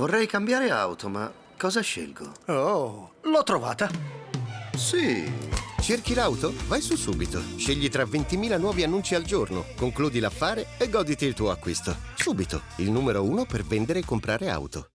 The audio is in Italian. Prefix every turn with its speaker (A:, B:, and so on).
A: Vorrei cambiare auto, ma cosa scelgo?
B: Oh, l'ho trovata.
A: Sì.
C: Cerchi l'auto? Vai su subito. Scegli tra 20.000 nuovi annunci al giorno, concludi l'affare e goditi il tuo acquisto. Subito, il numero uno per vendere e comprare auto.